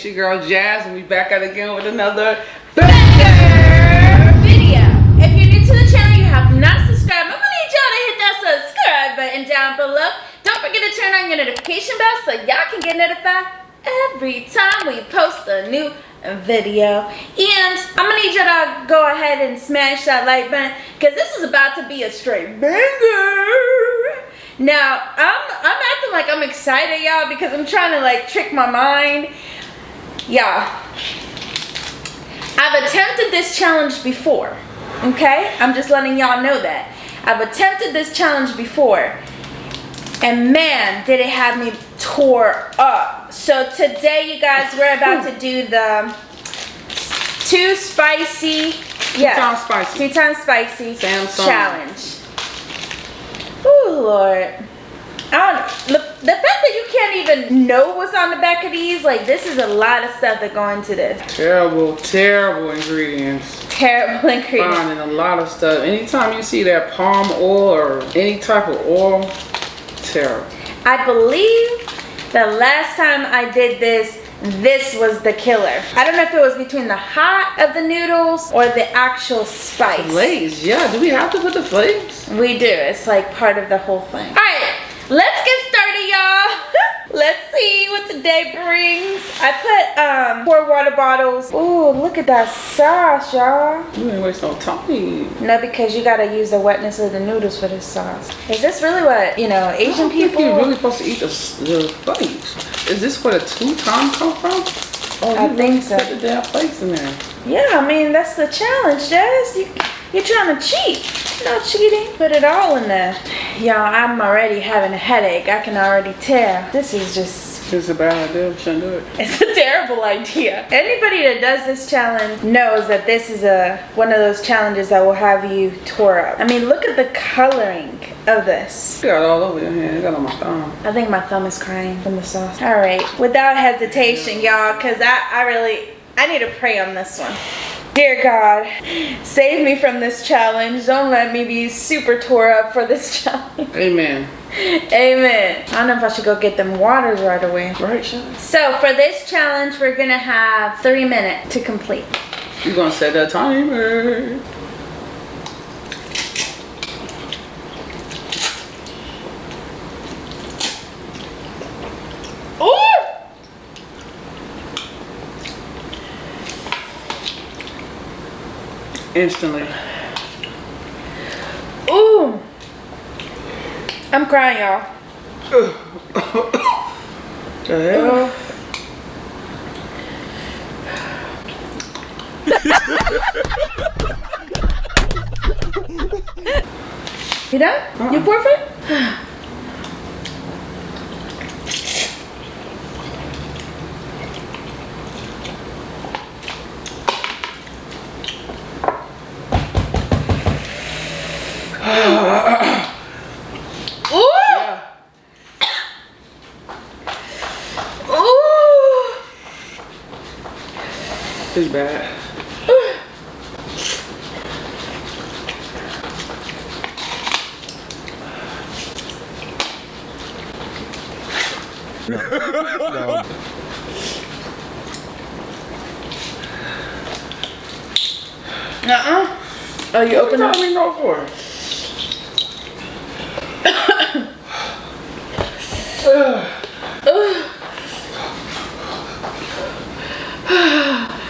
It's your girl Jazz, and we back out again with another banger video. If you're new to the channel, you have not subscribed, I'm gonna need y'all to hit that subscribe button down below. Don't forget to turn on your notification bell so y'all can get notified every time we post a new video. And I'm gonna need y'all to go ahead and smash that like button because this is about to be a straight banger. Now, I'm, I'm acting like I'm excited, y'all, because I'm trying to, like, trick my mind. Y'all, I've attempted this challenge before, okay? I'm just letting y'all know that. I've attempted this challenge before, and man, did it have me tore up. So today, you guys, we're about to do the too spicy, yeah, two times spicy, two times spicy Samyang. challenge. Oh Lord. I don't the, the fact that you can't even know what's on the back of these, like this is a lot of stuff that go into this. Terrible, terrible ingredients. Terrible ingredients. Finding a lot of stuff. Anytime you see that palm oil or any type of oil, terrible. I believe the last time I did this, this was the killer. I don't know if it was between the hot of the noodles or the actual spice. Flakes, yeah. Do we have to put the flakes? We do. It's like part of the whole thing. All right, let's get started, y'all. let's see what today brings. I put um four water bottles. Ooh, look at that sauce, y'all. You ain't waste no time. No, because you gotta use the wetness of the noodles for this sauce. Is this really what, you know, Asian people? you're really supposed to eat the, the. Is this where the two times come from? Oh, I think so. Put the damn flakes in there. Yeah, I mean that's the challenge, Jazz. You, you're trying to cheat. No cheating. Put it all in there. Y'all, I'm already having a headache. I can already tell. This is just it's a bad idea. Shouldn't do it. It's a terrible idea. Anybody that does this challenge knows that this is a one of those challenges that will have you tore up. I mean, look at the coloring of this. You got all over your hand. You got on my thumb. I think my thumb is crying from the sauce. All right, without hesitation, y'all, because I, I really, I need to pray on this one. Dear God, save me from this challenge. Don't let me be super tore up for this challenge. Amen. Amen. I don't know if I should go get them waters right away. Right, Sean. So for this challenge, we're gonna have three minutes to complete. You're gonna set a timer. Instantly. Ooh. I'm crying, y'all. the hell? you done? Uh -uh. You forfeit? It's bad. no. no. Uh-uh. Oh, you open me no for?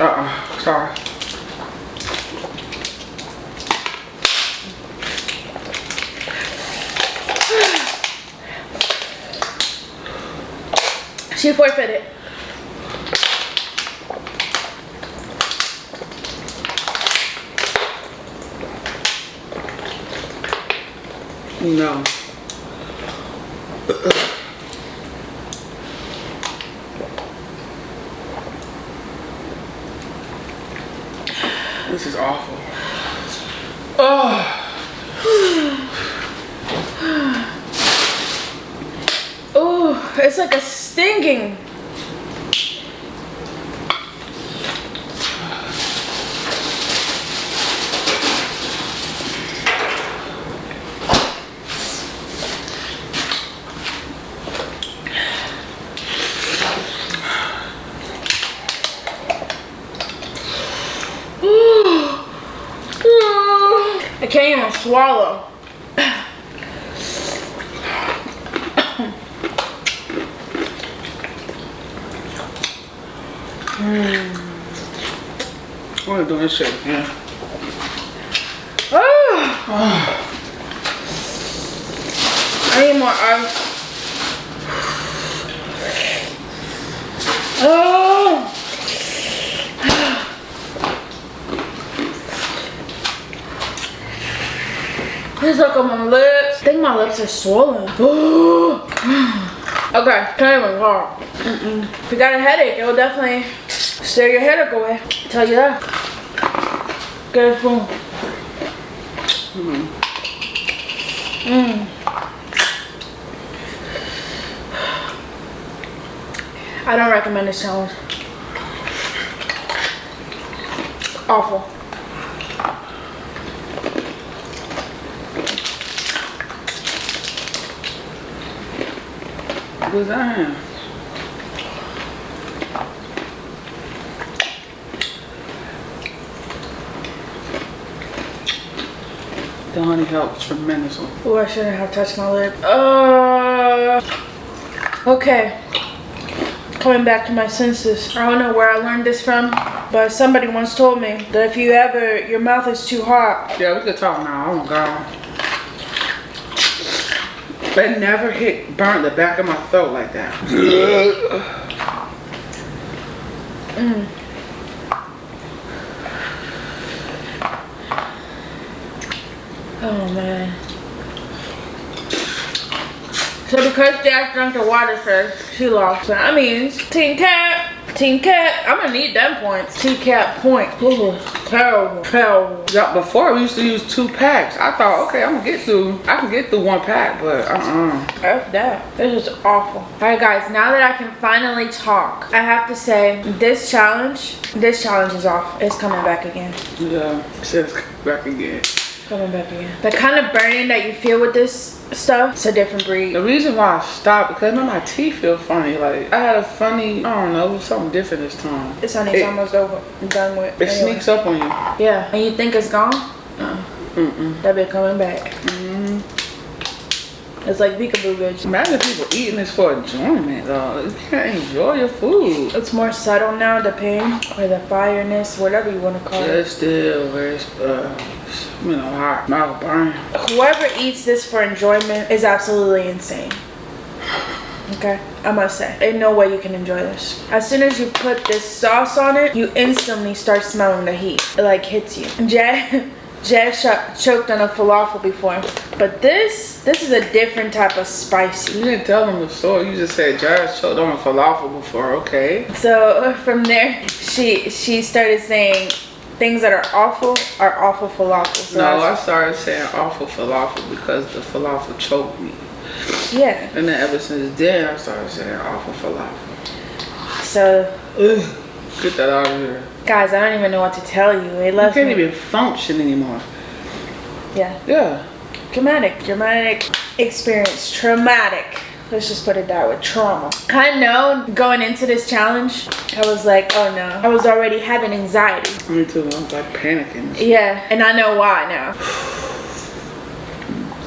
Uh-uh, sorry. She forfeited. No. This is awful. Oh. oh, it's like a stinging. can't even swallow. I want to do this shit again. Oh. I need more ice. Oh. It's like on my lips. I think my lips are swollen. okay, can't even talk. Mm-mm. If you got a headache, it will definitely steer your headache away. tell you that. Get a spoon. Mm. I don't recommend this challenge. Awful. That? The honey helps tremendously. Oh, I shouldn't have touched my lip. Uh, okay. Coming back to my senses. I don't know where I learned this from, but somebody once told me that if you ever, your mouth is too hot. Yeah, we could talk now. Oh my god. That never hit, burnt the back of my throat like that. Mm. Oh man. So because Jack drank the water first, she lost. That means Team Cat, Team Cat, I'm gonna need them points. Team Cat point. Ooh, terrible, terrible. Yeah, before we used to use two packs. I thought, okay, I'm gonna get through. I can get through one pack, but uh-uh. F that. This is awful. Alright guys, now that I can finally talk, I have to say this challenge, this challenge is off. It's coming back again. Yeah, just back again. Coming back again. The kind of burning that you feel with this stuff, it's a different breed. The reason why I stopped because now my teeth feel funny. Like I had a funny, I don't know, it was something different this time. This honey's It- almost over. I'm done with. It Anyway. sneaks up on you. Yeah, and you think it's gone? Uh, Mm-mm. that be coming back. Mm. It's like peekaboo, bitch. Imagine people eating this for enjoyment, though. You can't enjoy your food. It's more subtle now, the pain or the fireness, whatever you want to call Yeah, it. it's still very, uh, you know, hot. Mouth burn. Whoever eats this for enjoyment is absolutely insane. Okay, I must say, in no way you can enjoy this. As soon as you put this sauce on it, you instantly start smelling the heat. It like hits you. Jack sh- choked on a falafel before, but this, this is a different type of spicy. You didn't tell them the story. You just said Josh choked on a falafel before. Okay. So from there, she she started saying things that are awful are awful falafel. So No, I started saying awful falafel because the falafel choked me. yeah. And then ever since then, I started saying awful falafel. So Ugh. Get that out of here. guys, I don't even know what to tell you. It You left can't me. even function anymore. Yeah. Yeah. Dramatic, dramatic experience, traumatic. Let's just put it that way, trauma. I know going into this challenge, I was like, oh no. I was already having anxiety. Me too. I was like panicking. Yeah, and I know why now.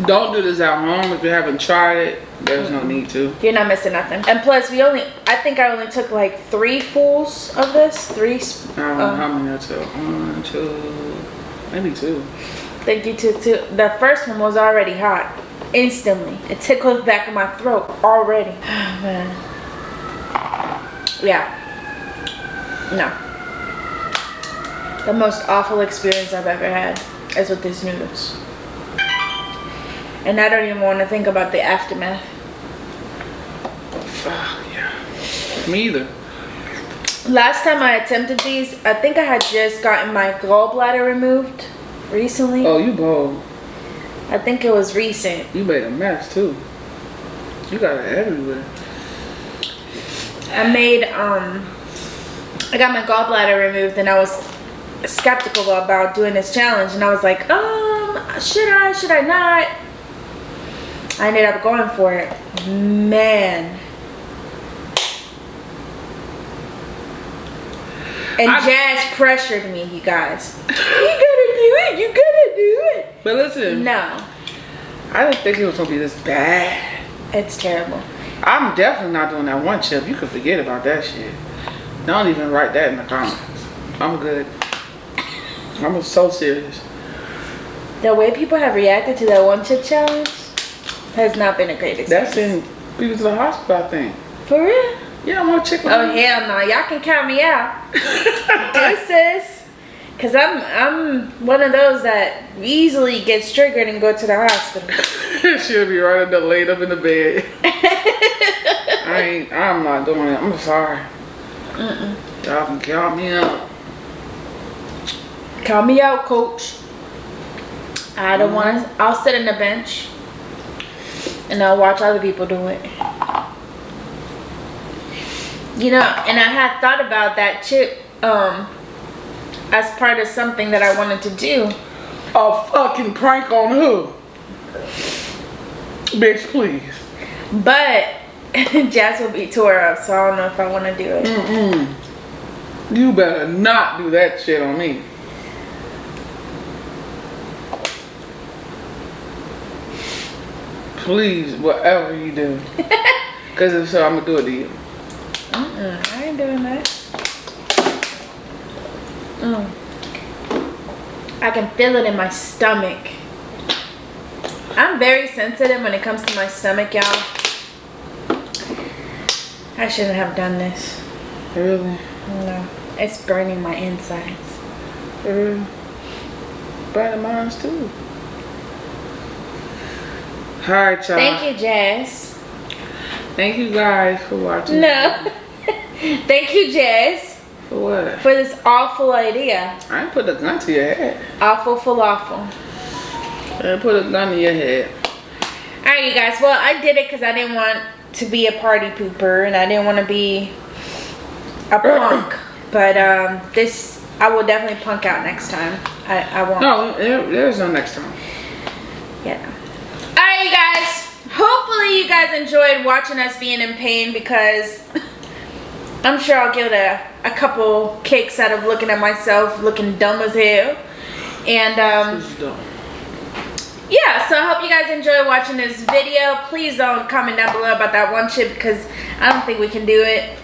Don't do this at home if you haven't tried it. There's no need to. You're not missing nothing. And plus, we only, I think I only took like three fulls of this. Three, sp- I don't know uh, how many I took. One, two, maybe two. thank you to, to, the first one was already hot. Instantly. It tickles the back of my throat already. Man. Yeah. No. The most awful experience I've ever had is with these noodles. And I don't even want to think about the aftermath. Fuck yeah. Me either. Last time I attempted these, I think I had just gotten my gallbladder removed recently. Oh, you bold. I think it was recent. You made a mess too. You got it everywhere. I made um I got my gallbladder removed and I was skeptical about doing this challenge and I was like, um, should I, should I not? I ended up going for it. Man. And I- Jazz pressured me, you guys. You gotta do it, you gotta do it. But listen, No, I didn't think it was gonna be this bad. it's terrible. I'm definitely not doing that one chip. You can forget about that shit. Don't even write that in the comments. I'm good. I'm so serious. The way people have reacted to that one chip challenge has not been a great experience. That's in people to the hospital, I think. For real? Yeah, I want chicken. Oh hell no! Y'all can count me out. Deuces. Cause I'm I'm one of those that easily gets triggered and go to the hospital. She'll be right there laid up in the bed. I ain't. I'm not doing it. I'm sorry. Y'all can count me out. Count me out, coach. I don't want to. I'll sit in the bench and I'll watch other people do it. You know, and I had thought about that chip um as part of something that I wanted to do. A fucking prank on who? Bitch, please. But Jazz will be tore up, so I don't know if I want to do it. Mm-mm. You better not do that shit on me. Please, whatever you do. Because if so, I'm going to do it to you. Mm-mm, I ain't doing that. Mm. I can feel it in my stomach. I'm very sensitive when it comes to my stomach, y'all. I shouldn't have done this. Really? No, it's burning my insides. Really? Burning mines too. Alright, y'all. Thank you, Jazz. Thank you guys for watching. No. Thank you, Jazz, For what? for this awful idea. I put a gun to your head. Awful falafel. I put a gun to your head. All right, you guys. Well, I did it because I didn't want to be a party pooper and I didn't want to be a punk. but um, this, I will definitely punk out next time. I, I won't. No, there, there's no next time. Yeah. All right, you guys. Hopefully, you guys enjoyed watching us being in pain because I'm sure I'll get a, a couple kicks out of looking at myself looking dumb as hell. And um, This is dumb. yeah so i hope you guys enjoy watching this video please don't comment down below about that one chip because i don't think we can do it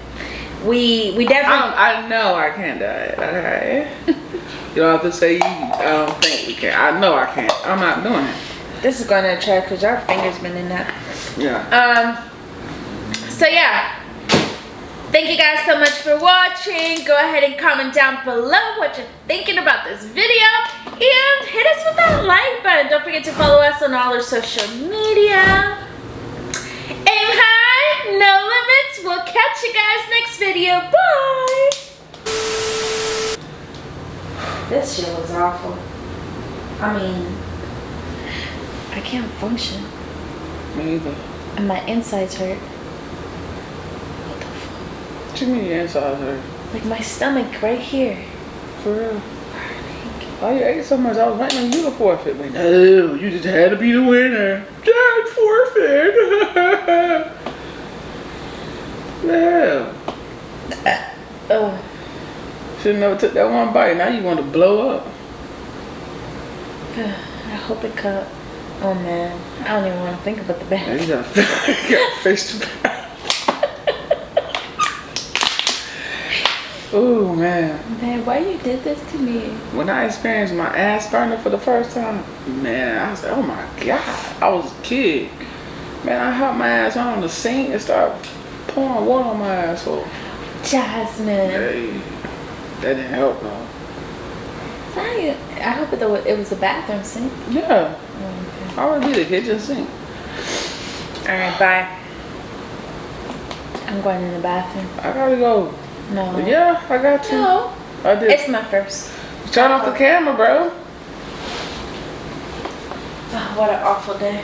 we we definitely don't, I know I can't do it. Okay. you don't have to say you. I don't think we can. I know I can't. I'm not doing it. this is going to attract because our fingers been in that Yeah. um so yeah thank you guys so much for watching. Go ahead and comment down below what you're thinking about this video. And hit us with that like button. Don't forget to follow us on all our social media. Aim high no limits. We'll catch you guys next video. Bye. This shit was awful. I mean i can't function. Me either. and my insides hurt What you mean your insides hurt? like my stomach right here For real? Why you ate so much? I was waiting on you to forfeit. But no, you just had to be the winner. Dad forfeit. yeah. Uh, oh Should never took that one bite. Now you want to blow up. i hope it cut oh man i don't even want to think about the Now bag you got, you got face to back. Oh man. man why you did this to me When I experienced my ass burning for the first time, man, I was like, oh my god. I was a kid. Man, I hopped my ass on the sink and started pouring water on my asshole. jasmine Hey, that didn't help though. Sorry, i hope it, it was a bathroom sink Yeah, oh, I would be the kitchen sink. all right bye i'm going in the bathroom I gotta go. No Yeah, I got to. no I did. it's my first Turn off the camera, bro. oh, what an awful day